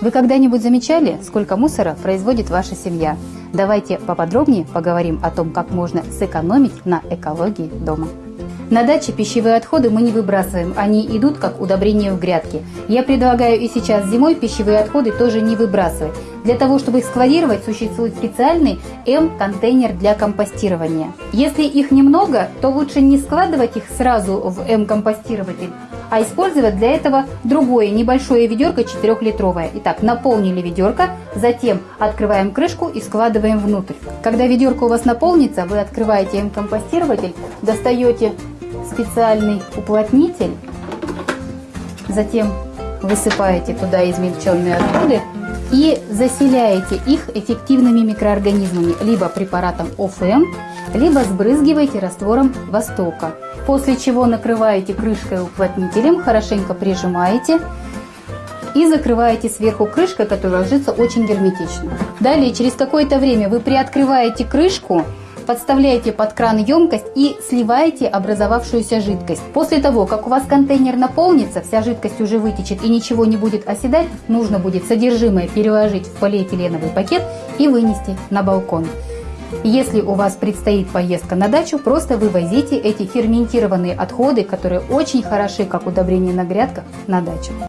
Вы когда-нибудь замечали, сколько мусора производит ваша семья? Давайте поподробнее поговорим о том, как можно сэкономить на экологии дома. На даче пищевые отходы мы не выбрасываем, они идут как удобрение в грядке. Я предлагаю и сейчас зимой пищевые отходы тоже не выбрасывать. Для того, чтобы их складировать, существует специальный М-контейнер для компостирования. Если их немного, то лучше не складывать их сразу в М-компостирователь, а использовать для этого другое небольшое ведерко 4-литровое. Итак, наполнили ведерко, затем открываем крышку и складываем внутрь. Когда ведерко у вас наполнится, вы открываете М-компостирователь, достаете специальный уплотнитель, затем высыпаете туда измельченные отходы и заселяете их эффективными микроорганизмами, либо препаратом ОФМ, либо сбрызгиваете раствором Востока. После чего накрываете крышкой уплотнителем, хорошенько прижимаете и закрываете сверху крышкой, которая ложится очень герметично. Далее, через какое-то время вы приоткрываете крышку подставляете под кран емкость и сливаете образовавшуюся жидкость. После того, как у вас контейнер наполнится, вся жидкость уже вытечет и ничего не будет оседать, нужно будет содержимое переложить в полиэтиленовый пакет и вынести на балкон. Если у вас предстоит поездка на дачу, просто вывозите эти ферментированные отходы, которые очень хороши как удобрение на грядках, на дачу.